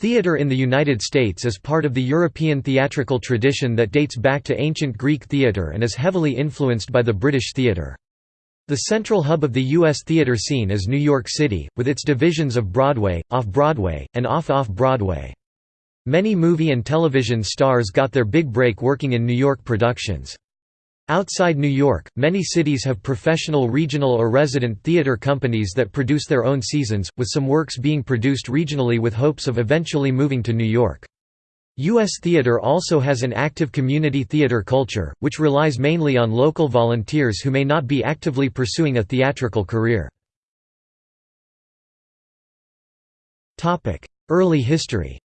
Theatre in the United States is part of the European theatrical tradition that dates back to ancient Greek theatre and is heavily influenced by the British theatre. The central hub of the U.S. theatre scene is New York City, with its divisions of Broadway, Off-Broadway, and Off-Off-Broadway. Many movie and television stars got their big break working in New York productions. Outside New York, many cities have professional regional or resident theater companies that produce their own seasons, with some works being produced regionally with hopes of eventually moving to New York. U.S. theater also has an active community theater culture, which relies mainly on local volunteers who may not be actively pursuing a theatrical career. Early history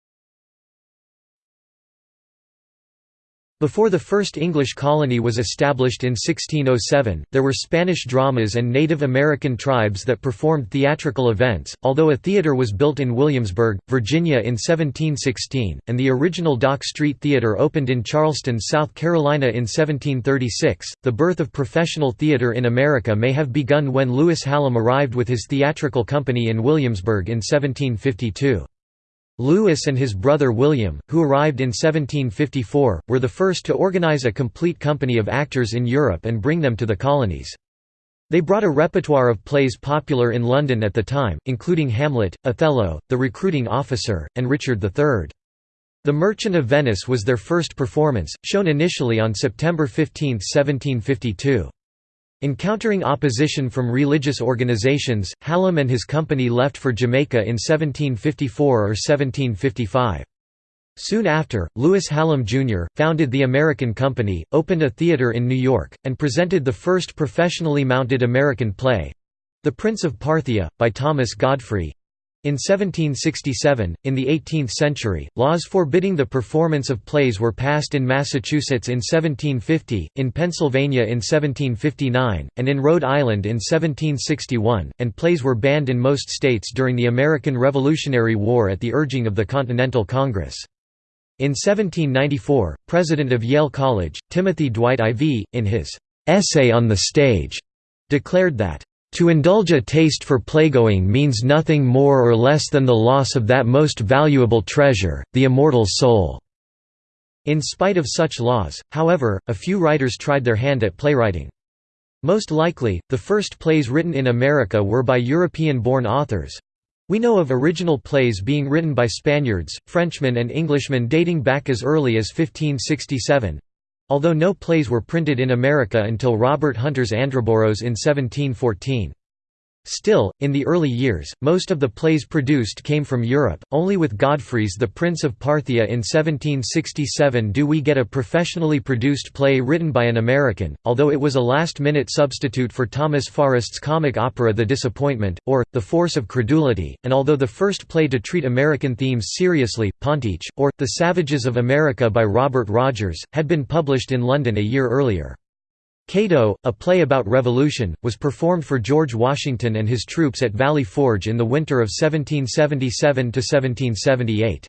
Before the first English colony was established in 1607, there were Spanish dramas and Native American tribes that performed theatrical events, although a theater was built in Williamsburg, Virginia in 1716, and the original Dock Street Theater opened in Charleston, South Carolina in 1736. The birth of professional theater in America may have begun when Lewis Hallam arrived with his theatrical company in Williamsburg in 1752. Lewis and his brother William, who arrived in 1754, were the first to organize a complete company of actors in Europe and bring them to the colonies. They brought a repertoire of plays popular in London at the time, including Hamlet, Othello, The Recruiting Officer, and Richard III. The Merchant of Venice was their first performance, shown initially on September 15, 1752. Encountering opposition from religious organizations, Hallam and his company left for Jamaica in 1754 or 1755. Soon after, Lewis Hallam, Jr., founded the American Company, opened a theater in New York, and presented the first professionally mounted American play—The Prince of Parthia, by Thomas Godfrey, in 1767, in the 18th century, laws forbidding the performance of plays were passed in Massachusetts in 1750, in Pennsylvania in 1759, and in Rhode Island in 1761, and plays were banned in most states during the American Revolutionary War at the urging of the Continental Congress. In 1794, president of Yale College, Timothy Dwight IV, in his "'Essay on the Stage' declared that to indulge a taste for playgoing means nothing more or less than the loss of that most valuable treasure, the immortal soul." In spite of such laws, however, a few writers tried their hand at playwriting. Most likely, the first plays written in America were by European-born authors. We know of original plays being written by Spaniards, Frenchmen and Englishmen dating back as early as 1567, Although no plays were printed in America until Robert Hunter's Androboros in 1714. Still, in the early years, most of the plays produced came from Europe, only with Godfrey's The Prince of Parthia in 1767 do we get a professionally produced play written by an American, although it was a last-minute substitute for Thomas Forrest's comic opera The Disappointment, or, The Force of Credulity, and although the first play to treat American themes seriously, Ponteach, or, The Savages of America by Robert Rogers, had been published in London a year earlier. Cato, a play about revolution, was performed for George Washington and his troops at Valley Forge in the winter of 1777–1778.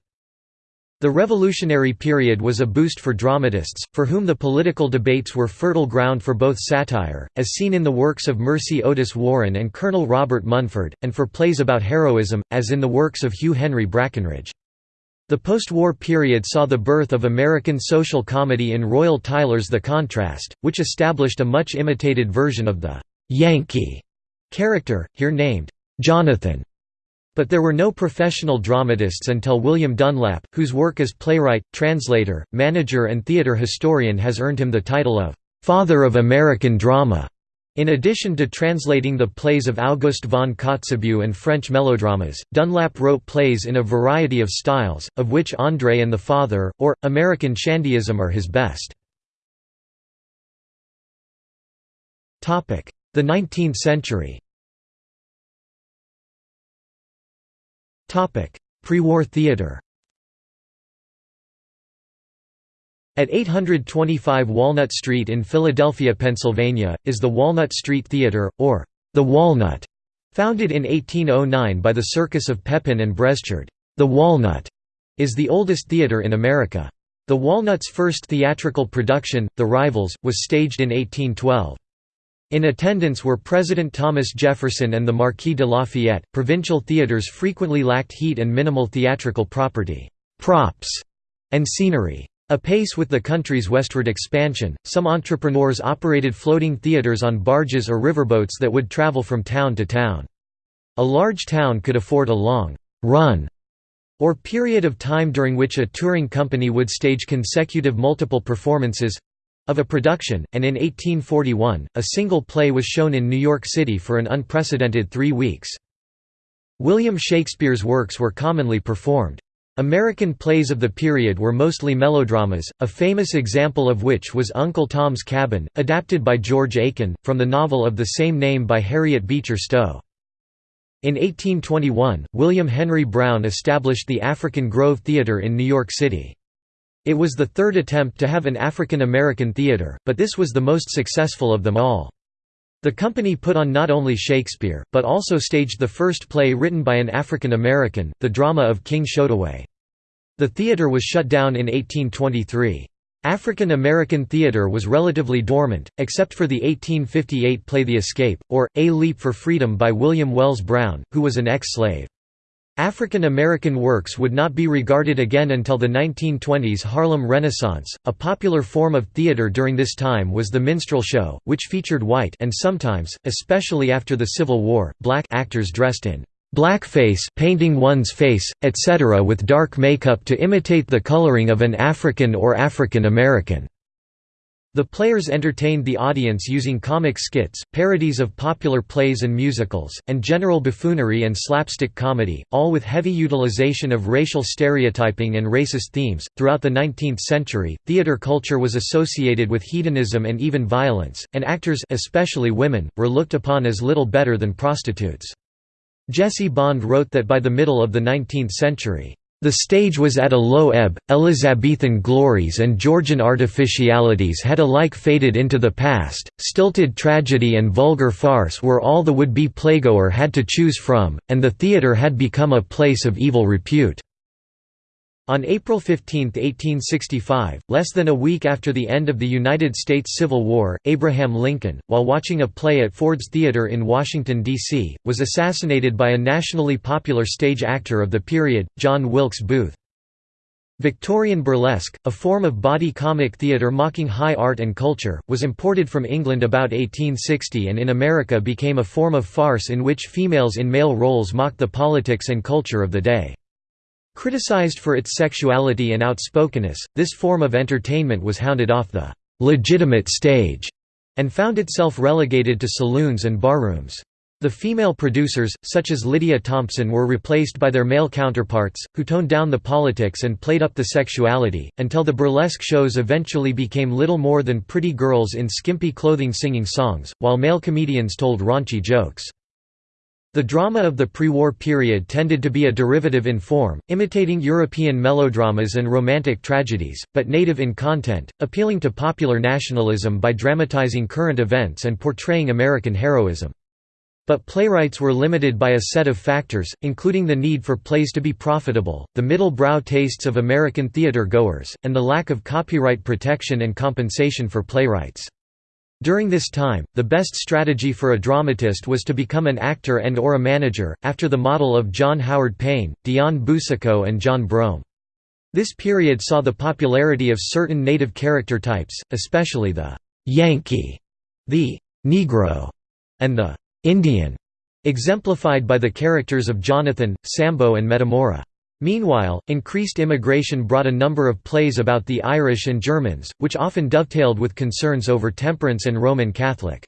The Revolutionary period was a boost for dramatists, for whom the political debates were fertile ground for both satire, as seen in the works of Mercy Otis Warren and Colonel Robert Munford, and for plays about heroism, as in the works of Hugh Henry Brackenridge. The post-war period saw the birth of American social comedy in Royall Tyler's The Contrast, which established a much imitated version of the «Yankee» character, here named «Jonathan». But there were no professional dramatists until William Dunlap, whose work as playwright, translator, manager and theatre historian has earned him the title of «Father of American Drama». In addition to translating the plays of Auguste von Kotzebue and French melodramas, Dunlap wrote plays in a variety of styles, of which André and the Father, or, American Shandyism are his best. The 19th century. Pre-war theatre At 825 Walnut Street in Philadelphia, Pennsylvania, is the Walnut Street Theatre, or the Walnut, founded in 1809 by the Circus of Pepin and Breschard. The Walnut is the oldest theatre in America. The Walnut's first theatrical production, The Rivals, was staged in 1812. In attendance were President Thomas Jefferson and the Marquis de Lafayette. Provincial theaters frequently lacked heat and minimal theatrical property, props, and scenery. Apace with the country's westward expansion, some entrepreneurs operated floating theaters on barges or riverboats that would travel from town to town. A large town could afford a long run or period of time during which a touring company would stage consecutive multiple performances of a production, and in 1841, a single play was shown in New York City for an unprecedented three weeks. William Shakespeare's works were commonly performed. American plays of the period were mostly melodramas, a famous example of which was Uncle Tom's Cabin, adapted by George Aiken, from the novel of the same name by Harriet Beecher Stowe. In 1821, William Henry Brown established the African Grove Theatre in New York City. It was the third attempt to have an African American theatre, but this was the most successful of them all. The company put on not only Shakespeare, but also staged the first play written by an African American, the drama of King Shotaway. The theatre was shut down in 1823. African American theater was relatively dormant, except for the 1858 play The Escape, or, A Leap for Freedom by William Wells Brown, who was an ex-slave. African American works would not be regarded again until the 1920s Harlem Renaissance. A popular form of theater during this time was the minstrel show, which featured white and sometimes, especially after the Civil War, black actors dressed in blackface painting one's face, etc. with dark makeup to imitate the coloring of an African or African American. The players entertained the audience using comic skits, parodies of popular plays and musicals, and general buffoonery and slapstick comedy, all with heavy utilization of racial stereotyping and racist themes. Throughout the 19th century, theater culture was associated with hedonism and even violence, and actors especially women were looked upon as little better than prostitutes. Jesse Bond wrote that by the middle of the 19th century, the stage was at a low ebb, Elizabethan glories and Georgian artificialities had alike faded into the past, stilted tragedy and vulgar farce were all the would-be playgoer had to choose from, and the theatre had become a place of evil repute. On April 15, 1865, less than a week after the end of the United States Civil War, Abraham Lincoln, while watching a play at Ford's Theatre in Washington, D.C., was assassinated by a nationally popular stage actor of the period, John Wilkes Booth. Victorian burlesque, a form of body comic theatre mocking high art and culture, was imported from England about 1860 and in America became a form of farce in which females in male roles mocked the politics and culture of the day. Criticized for its sexuality and outspokenness, this form of entertainment was hounded off the «legitimate stage» and found itself relegated to saloons and barrooms. The female producers, such as Lydia Thompson were replaced by their male counterparts, who toned down the politics and played up the sexuality, until the burlesque shows eventually became little more than pretty girls in skimpy clothing singing songs, while male comedians told raunchy jokes. The drama of the pre-war period tended to be a derivative in form, imitating European melodramas and romantic tragedies, but native in content, appealing to popular nationalism by dramatizing current events and portraying American heroism. But playwrights were limited by a set of factors, including the need for plays to be profitable, the middle-brow tastes of American theater-goers, and the lack of copyright protection and compensation for playwrights. During this time, the best strategy for a dramatist was to become an actor and or a manager, after the model of John Howard Payne, Dion Boucicault and John Brougham. This period saw the popularity of certain native character types, especially the «Yankee», the «Negro», and the «Indian», exemplified by the characters of Jonathan, Sambo and Metamora. Meanwhile, increased immigration brought a number of plays about the Irish and Germans, which often dovetailed with concerns over temperance and Roman Catholic.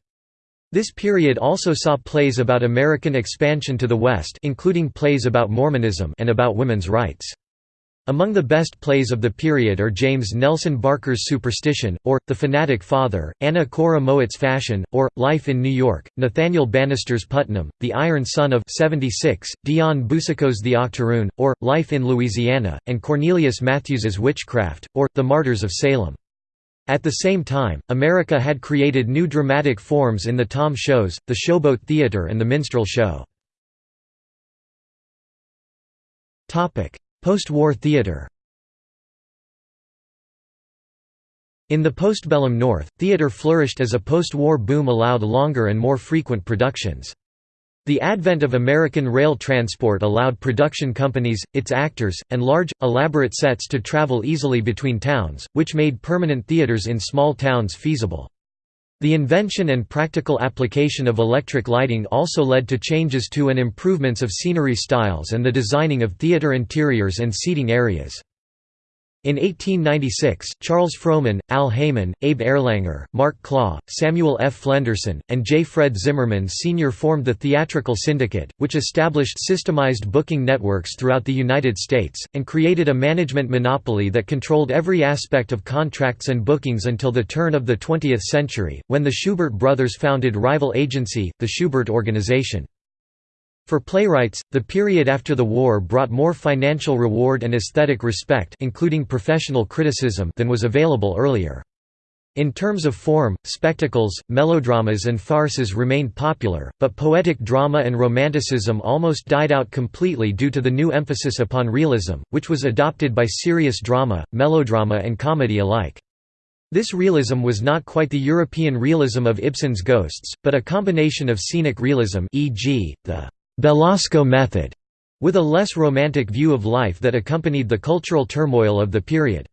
This period also saw plays about American expansion to the West including plays about Mormonism and about women's rights. Among the best plays of the period are James Nelson Barker's Superstition, or, The Fanatic Father, Anna Cora Mowatt's Fashion, or, Life in New York, Nathaniel Bannister's Putnam, The Iron Son of 76, Dion Boucicault's The Octoroon, or, Life in Louisiana, and Cornelius Mathews's Witchcraft, or, The Martyrs of Salem. At the same time, America had created new dramatic forms in the Tom shows, the Showboat Theater and the Minstrel Show. Post-war theatre In the postbellum North, theatre flourished as a post-war boom allowed longer and more frequent productions. The advent of American rail transport allowed production companies, its actors, and large, elaborate sets to travel easily between towns, which made permanent theaters in small towns feasible. The invention and practical application of electric lighting also led to changes to and improvements of scenery styles and the designing of theater interiors and seating areas. In 1896, Charles Frohman, Al Haymon, Abe Erlanger, Mark Klaw, Samuel F. Flenderson, and J. Fred Zimmerman Sr. formed the Theatrical Syndicate, which established systemized booking networks throughout the United States, and created a management monopoly that controlled every aspect of contracts and bookings until the turn of the 20th century, when the Shubert brothers founded rival agency, the Shubert Organization. For playwrights, the period after the war brought more financial reward and aesthetic respect including professional criticism than was available earlier. In terms of form, spectacles, melodramas and farces remained popular, but poetic drama and romanticism almost died out completely due to the new emphasis upon realism, which was adopted by serious drama, melodrama and comedy alike. This realism was not quite the European realism of Ibsen's Ghosts, but a combination of scenic realism e.g., the Belasco method, with a less romantic view of life that accompanied the cultural turmoil of the period.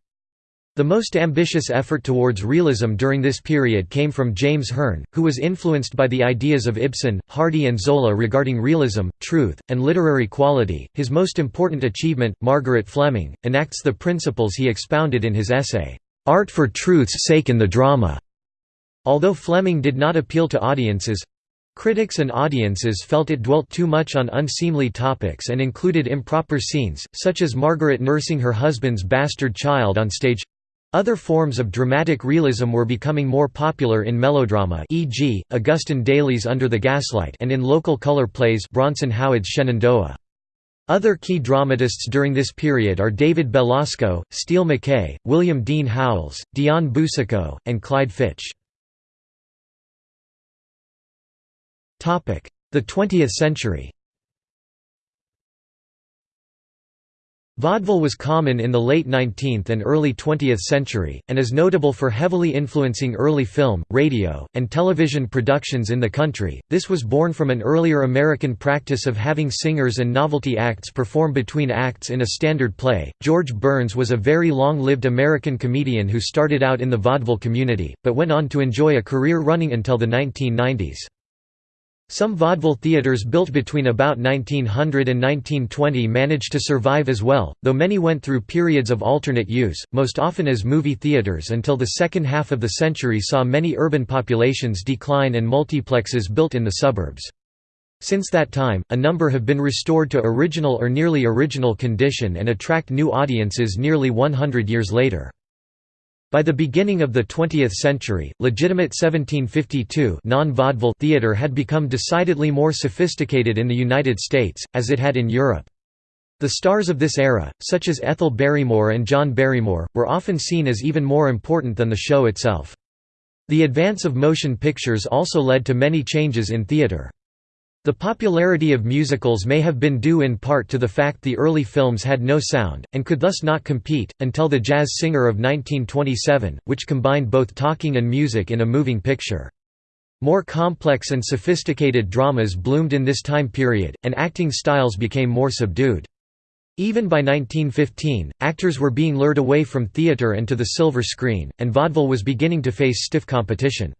The most ambitious effort towards realism during this period came from James Herne, who was influenced by the ideas of Ibsen, Hardy, and Zola regarding realism, truth, and literary quality. His most important achievement, Margaret Fleming, enacts the principles he expounded in his essay, Art for Truth's Sake in the Drama. Although Fleming did not appeal to audiences, Critics and audiences felt it dwelt too much on unseemly topics and included improper scenes, such as Margaret nursing her husband's bastard child on stage. Other forms of dramatic realism were becoming more popular in melodrama e.g., Augustin Daly's Under the Gaslight and in local color plays Bronson Howard's Shenandoah. Other key dramatists during this period are David Belasco, Steele MacKaye, William Dean Howells, Dion Boucicault, and Clyde Fitch. The 20th century Vaudeville was common in the late 19th and early 20th century, and is notable for heavily influencing early film, radio, and television productions in the country. This was born from an earlier American practice of having singers and novelty acts perform between acts in a standard play. George Burns was a very long lived American comedian who started out in the vaudeville community, but went on to enjoy a career running until the 1990s. Some vaudeville theaters built between about 1900 and 1920 managed to survive as well, though many went through periods of alternate use, most often as movie theaters until the second half of the century saw many urban populations decline and multiplexes built in the suburbs. Since that time, a number have been restored to original or nearly original condition and attract new audiences nearly 100 years later. By the beginning of the 20th century, legitimate 1752 non-vaudeville theatre had become decidedly more sophisticated in the United States, as it had in Europe. The stars of this era, such as Ethel Barrymore and John Barrymore, were often seen as even more important than the show itself. The advance of motion pictures also led to many changes in theatre. The popularity of musicals may have been due in part to the fact the early films had no sound, and could thus not compete, until The Jazz Singer of 1927, which combined both talking and music in a moving picture. More complex and sophisticated dramas bloomed in this time period, and acting styles became more subdued. Even by 1915, actors were being lured away from theatre and to the silver screen, and vaudeville was beginning to face stiff competition.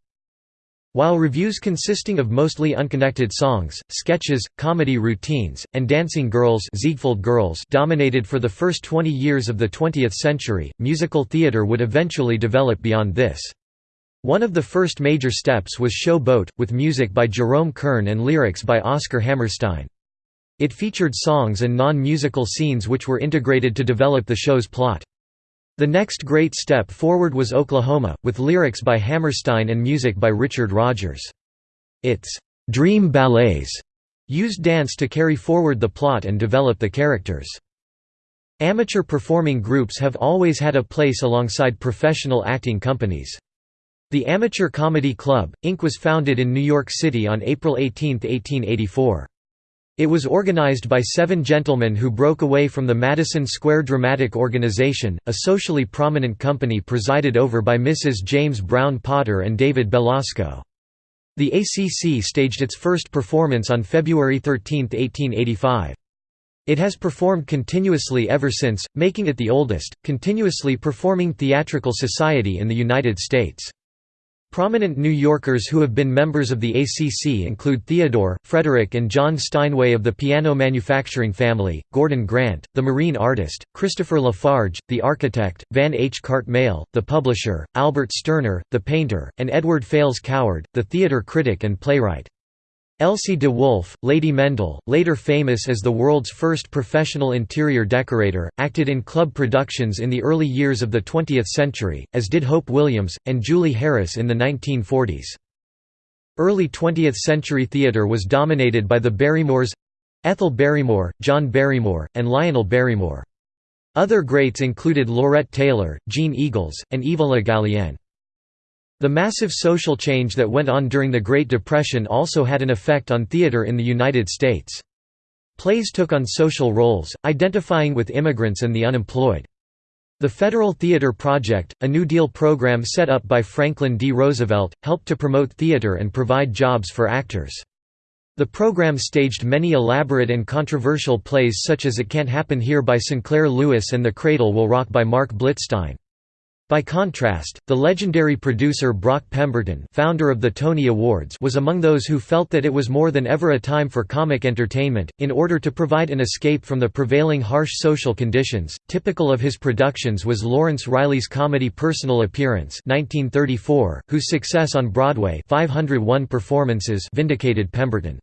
While revues consisting of mostly unconnected songs, sketches, comedy routines, and dancing girls, Ziegfeld girls dominated for the first 20 years of the 20th century, musical theatre would eventually develop beyond this. One of the first major steps was Show Boat, with music by Jerome Kern and lyrics by Oscar Hammerstein. It featured songs and non-musical scenes which were integrated to develop the show's plot. The next great step forward was Oklahoma, with lyrics by Hammerstein and music by Richard Rodgers. Its «dream ballets» used dance to carry forward the plot and develop the characters. Amateur performing groups have always had a place alongside professional acting companies. The Amateur Comedy Club, Inc. was founded in New York City on April 18, 1884. It was organized by seven gentlemen who broke away from the Madison Square Dramatic Organization, a socially prominent company presided over by Mrs. James Brown Potter and David Belasco. The ACC staged its first performance on February 13, 1885. It has performed continuously ever since, making it the oldest, continuously performing theatrical society in the United States. Prominent New Yorkers who have been members of the ACC include Theodore, Frederick and John Steinway of the piano manufacturing family, Gordon Grant, the marine artist, Christopher Lafarge, the architect, Van H. Cartmell, the publisher, Albert Sterner, the painter, and Edward Fales Coward, the theater critic and playwright. Elsie de Wolfe, Lady Mendl, later famous as the world's first professional interior decorator, acted in club productions in the early years of the 20th century, as did Hope Williams, and Julie Harris in the 1940s. Early 20th century theatre was dominated by the Barrymores—Ethel Barrymore, John Barrymore, and Lionel Barrymore. Other greats included Laurette Taylor, Jeanne Eagels, and Eva Le Gallienne. The massive social change that went on during the Great Depression also had an effect on theater in the United States. Plays took on social roles, identifying with immigrants and the unemployed. The Federal Theater Project, a New Deal program set up by Franklin D. Roosevelt, helped to promote theater and provide jobs for actors. The program staged many elaborate and controversial plays such as It Can't Happen Here by Sinclair Lewis and The Cradle Will Rock by Marc Blitzstein. By contrast, the legendary producer Brock Pemberton founder of the Tony Awards was among those who felt that it was more than ever a time for comic entertainment, in order to provide an escape from the prevailing harsh social conditions. Typical of his productions was Lawrence Riley's comedy Personal Appearance 1934, whose success on Broadway 501 performances vindicated Pemberton.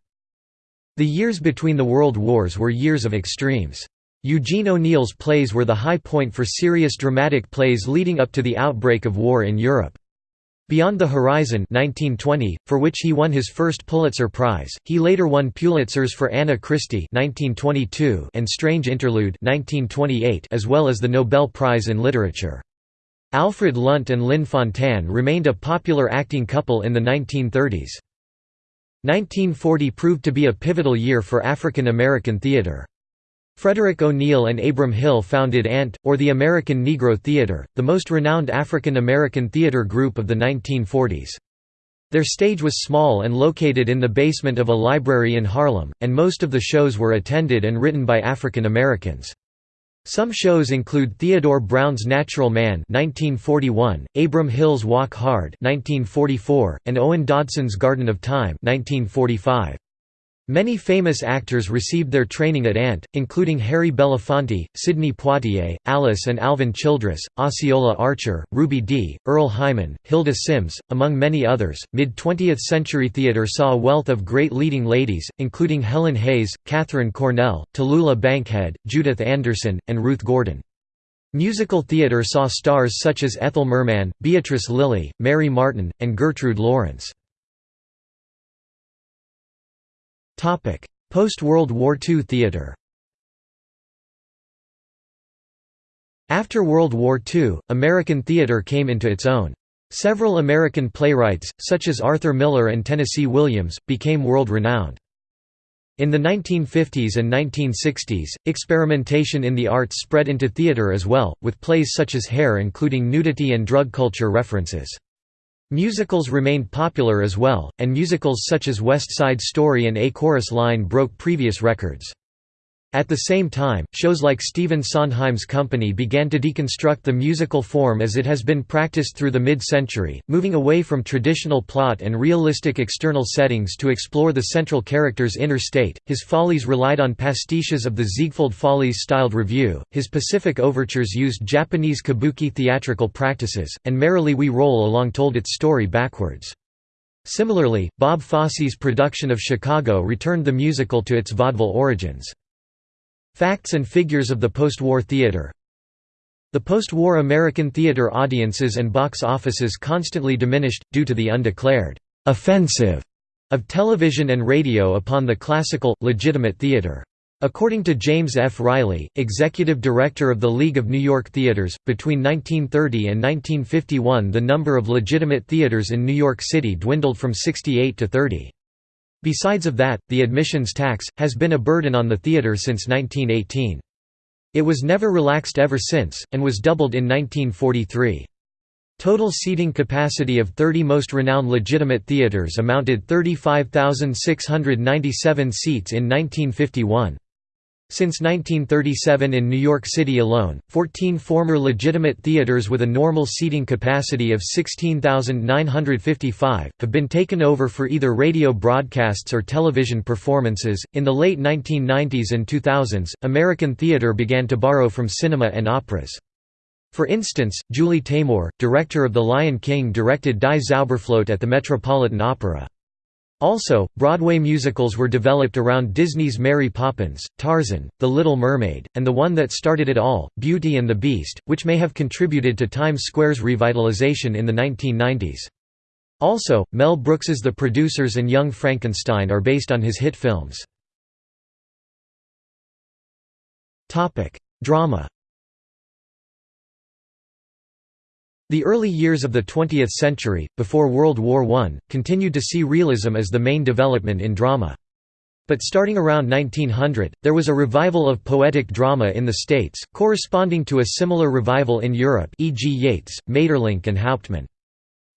The years between the World Wars were years of extremes. Eugene O'Neill's plays were the high point for serious dramatic plays leading up to the outbreak of war in Europe. Beyond the Horizon 1920, for which he won his first Pulitzer Prize, he later won Pulitzers for Anna Christie 1922 and Strange Interlude 1928 as well as the Nobel Prize in Literature. Alfred Lunt and Lynn Fontanne remained a popular acting couple in the 1930s. 1940 proved to be a pivotal year for African American theater. Frederick O'Neill and Abram Hill founded ANT, or the American Negro Theater, the most renowned African American theater group of the 1940s. Their stage was small and located in the basement of a library in Harlem, and most of the shows were attended and written by African Americans. Some shows include Theodore Brown's Natural Man 1941, Abram Hill's Walk Hard 1944, and Owen Dodson's Garden of Time 1945. Many famous actors received their training at ANT, including Harry Belafonte, Sidney Poitier, Alice and Alvin Childress, Osceola Archer, Ruby Dee, Earle Hyman, Hilda Simms, among many others. Mid 20th century theater saw a wealth of great leading ladies, including Helen Hayes, Katharine Cornell, Tallulah Bankhead, Judith Anderson, and Ruth Gordon. Musical theater saw stars such as Ethel Merman, Beatrice Lillie, Mary Martin, and Gertrude Lawrence. Post-World War II theatre After World War II, American theatre came into its own. Several American playwrights, such as Arthur Miller and Tennessee Williams, became world-renowned. In the 1950s and 1960s, experimentation in the arts spread into theatre as well, with plays such as Hair including nudity and drug culture references. Musicals remained popular as well, and musicals such as West Side Story and A Chorus Line broke previous records. At the same time, shows like Stephen Sondheim's Company began to deconstruct the musical form as it has been practiced through the mid-century, moving away from traditional plot and realistic external settings to explore the central character's inner state. His follies relied on pastiches of the Ziegfeld Follies styled revue, his Pacific overtures used Japanese kabuki theatrical practices, and Merrily We Roll Along told its story backwards. Similarly, Bob Fosse's production of Chicago returned the musical to its vaudeville origins. Facts and figures of the post-war theater The post-war American theater audiences and box offices constantly diminished, due to the undeclared «offensive» of television and radio upon the classical, legitimate theater. According to James F. Riley, executive director of the League of New York Theaters, between 1930 and 1951 the number of legitimate theaters in New York City dwindled from 68 to 30. Besides of that, the admissions tax, has been a burden on the theatre since 1918. It was never relaxed ever since, and was doubled in 1943. Total seating capacity of 30 most renowned legitimate theatres amounted 35,697 seats in 1951. Since 1937 in New York City alone, 14 former legitimate theaters with a normal seating capacity of 16,955 have been taken over for either radio broadcasts or television performances. In the late 1990s and 2000s, American theater began to borrow from cinema and operas. For instance, Julie Taymor, director of The Lion King directed Die Zauberflöte at the Metropolitan Opera. Also, Broadway musicals were developed around Disney's Mary Poppins, Tarzan, The Little Mermaid, and the one that started it all, Beauty and the Beast, which may have contributed to Times Square's revitalization in the 1990s. Also, Mel Brooks's The Producers and Young Frankenstein are based on his hit films. Drama The early years of the 20th century, before World War I, continued to see realism as the main development in drama. But starting around 1900, there was a revival of poetic drama in the States, corresponding to a similar revival in Europe e.g. Yeats, Maeterlinck and Hauptmann.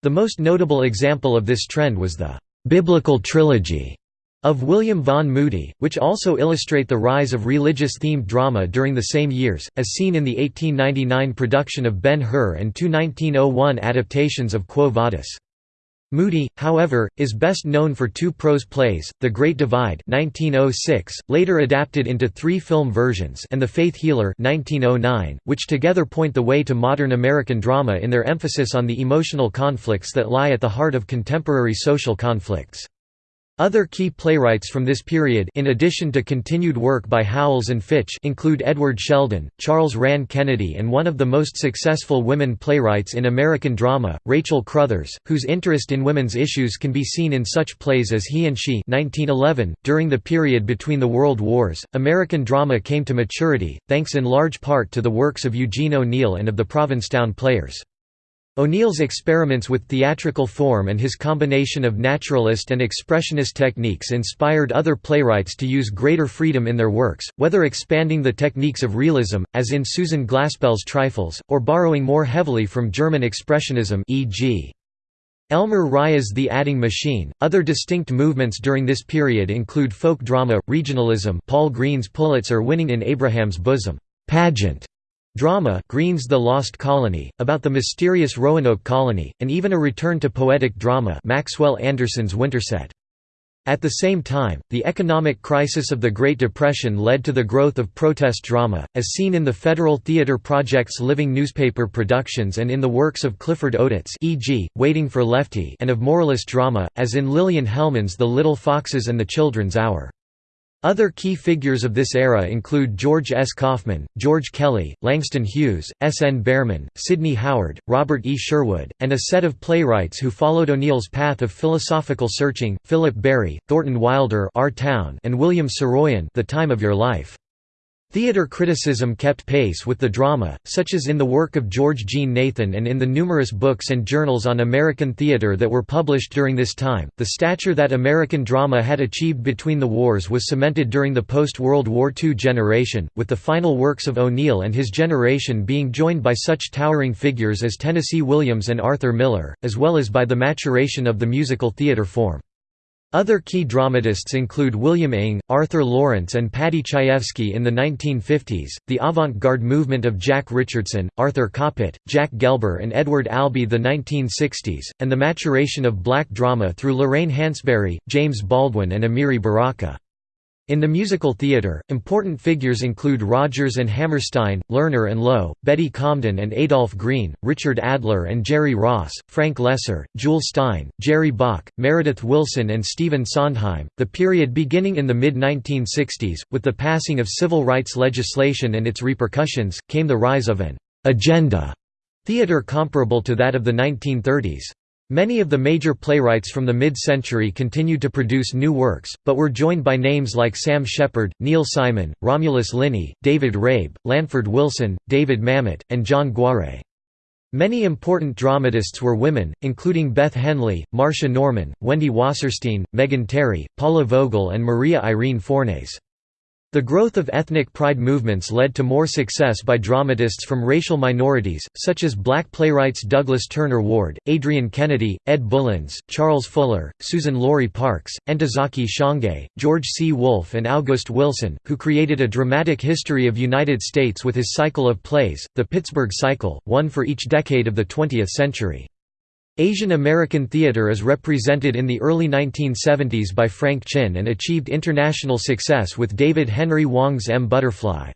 The most notable example of this trend was the «biblical trilogy» of William Vaughn Moody, which also illustrate the rise of religious-themed drama during the same years, as seen in the 1899 production of Ben-Hur and two 1901 adaptations of Quo Vadis. Moody, however, is best known for two prose plays, The Great Divide 1906, later adapted into three film versions and The Faith Healer 1909, which together point the way to modern American drama in their emphasis on the emotional conflicts that lie at the heart of contemporary social conflicts. Other key playwrights from this period in addition to continued work by Howells and Fitch include Edward Sheldon, Charles Rann Kennedy and one of the most successful women playwrights in American drama, Rachel Crothers, whose interest in women's issues can be seen in such plays as He and She 1911. .During the period between the World Wars, American drama came to maturity, thanks in large part to the works of Eugene O'Neill and of the Provincetown Players. O'Neill's experiments with theatrical form and his combination of naturalist and expressionist techniques inspired other playwrights to use greater freedom in their works, whether expanding the techniques of realism, as in Susan Glaspell's Trifles, or borrowing more heavily from German expressionism e.g. Elmer Rice's The Adding Machine. Other distinct movements during this period include folk drama, regionalism, Paul Green's Pulitzer-winning In Abraham's Bosom pageant Drama Green's The Lost Colony, about the mysterious Roanoke colony, and even a return to poetic drama Maxwell Anderson's Winterset. At the same time, the economic crisis of the Great Depression led to the growth of protest drama, as seen in the Federal Theater Project's living newspaper productions and in the works of Clifford Odets e.g., Waiting for Lefty and of moralist drama, as in Lillian Hellman's The Little Foxes and the Children's Hour. Other key figures of this era include George S. Kaufman, George Kelly, Langston Hughes, S. N. Behrman, Sidney Howard, Robert E. Sherwood, and a set of playwrights who followed O'Neill's path of philosophical searching, Philip Barry, Thornton Wilder Our Town and William Saroyan The Time of Your Life. Theater criticism kept pace with the drama, such as in the work of George Jean Nathan and in the numerous books and journals on American theater that were published during this time. The stature that American drama had achieved between the wars was cemented during the post World War II generation, with the final works of O'Neill and his generation being joined by such towering figures as Tennessee Williams and Arthur Miller, as well as by the maturation of the musical theater form. Other key dramatists include William Inge, Arthur Laurents and Paddy Chayefsky in the 1950s, the avant-garde movement of Jack Richardson, Arthur Kopit, Jack Gelber and Edward Albee the 1960s, and the maturation of black drama through Lorraine Hansberry, James Baldwin and Amiri Baraka. In the musical theatre, important figures include Rodgers and Hammerstein, Lerner and Loewe, Betty Comden and Adolph Green, Richard Adler and Jerry Ross, Frank Loesser, Jule Styne, Jerry Bock, Meredith Willson, and Stephen Sondheim. The period beginning in the mid 1960s, with the passing of civil rights legislation and its repercussions, came the rise of an agenda theatre comparable to that of the 1930s. Many of the major playwrights from the mid-century continued to produce new works, but were joined by names like Sam Shepard, Neil Simon, Romulus Linney, David Rabe, Lanford Wilson, David Mamet, and John Guare. Many important dramatists were women, including Beth Henley, Marsha Norman, Wendy Wasserstein, Megan Terry, Paula Vogel and Maria Irene Fornes. The growth of ethnic pride movements led to more success by dramatists from racial minorities, such as black playwrights Douglas Turner Ward, Adrienne Kennedy, Ed Bullins, Charles Fuller, Suzan-Lori Parks, Ntozake Shange, George C. Wolfe and August Wilson, who created a dramatic history of United States with his cycle of plays, the Pittsburgh Cycle, one for each decade of the 20th century. Asian American theater is represented in the early 1970s by Frank Chin and achieved international success with David Henry Hwang's M. Butterfly.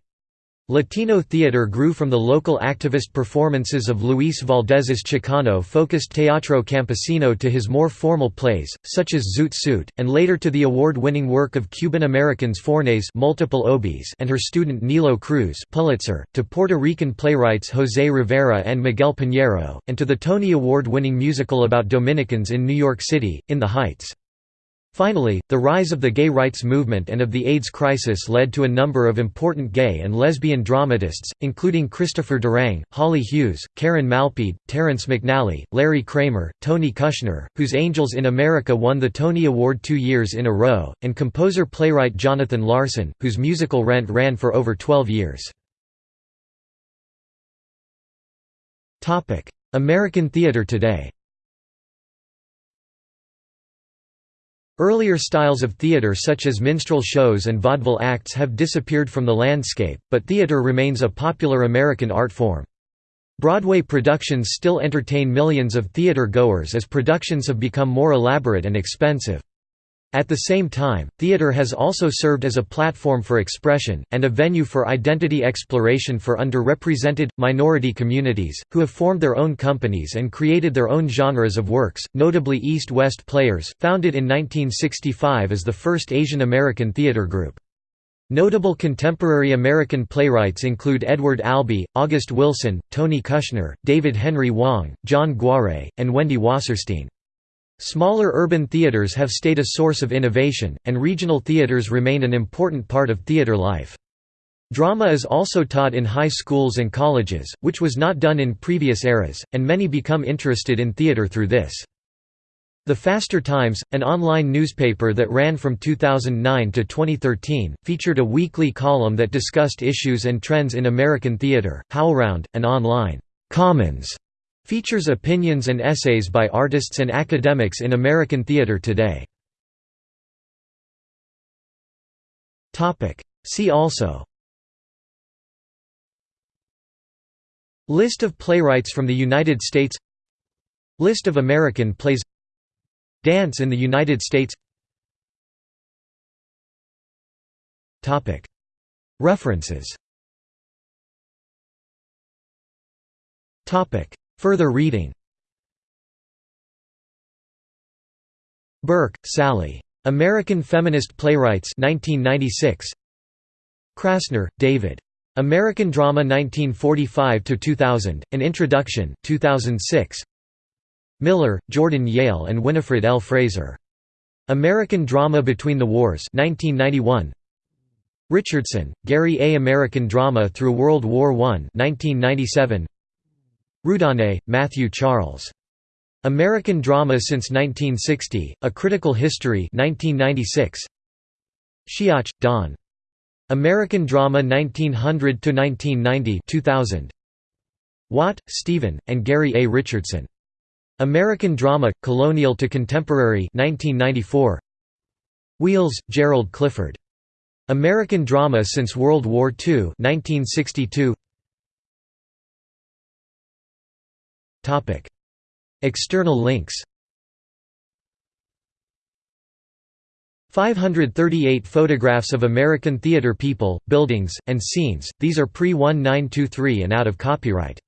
Latino theater grew from the local activist performances of Luis Valdez's Chicano-focused Teatro Campesino to his more formal plays, such as Zoot Suit, and later to the award-winning work of Cuban-Americans Fornes multiple Obies and her student Nilo Cruz Pulitzer, to Puerto Rican playwrights José Rivera and Miguel Piñero, and to the Tony Award-winning musical about Dominicans in New York City, In the Heights. Finally, the rise of the gay rights movement and of the AIDS crisis led to a number of important gay and lesbian dramatists, including Christopher Durang, Holly Hughes, Karen Malpede, Terrence McNally, Larry Kramer, Tony Kushner, whose Angels in America won the Tony Award two years in a row, and composer-playwright Jonathan Larson, whose musical Rent ran for over 12 years. American theater today Earlier styles of theatre such as minstrel shows and vaudeville acts have disappeared from the landscape, but theatre remains a popular American art form. Broadway productions still entertain millions of theatre goers as productions have become more elaborate and expensive. At the same time, theater has also served as a platform for expression, and a venue for identity exploration for underrepresented, minority communities, who have formed their own companies and created their own genres of works, notably East West Players, founded in 1965 as the first Asian American theater group. Notable contemporary American playwrights include Edward Albee, August Wilson, Tony Kushner, David Henry Hwang, John Guare, and Wendy Wasserstein. Smaller urban theaters have stayed a source of innovation, and regional theaters remain an important part of theater life. Drama is also taught in high schools and colleges, which was not done in previous eras, and many become interested in theater through this. The Faster Times, an online newspaper that ran from 2009 to 2013, featured a weekly column that discussed issues and trends in American theater. HowlRound, an online Commons Features opinions and essays by artists and academics in American theater today. See also. List of playwrights from the United States. List of American plays. Dance in the United States. References Further reading Burke, Sally. American Feminist Playwrights 1996. Krasner, David. American Drama 1945–2000, An Introduction 2006. Miller, Jordan Yale and Winifred L. Fraser. American Drama Between the Wars 1991. Richardson, Gary A. American Drama Through World War I 1997. Roudané, Matthew Charles. American Drama Since 1960, A Critical History 1996. Shiach, Don. American Drama 1900–1990 2000. Watt, Stephen, and Gary A. Richardson. American Drama, Colonial to Contemporary 1994. Weales, Gerald Clifford. American Drama Since World War II 1962. External links 538 photographs of American theater people, buildings, and scenes, these are pre-1923 and out of copyright.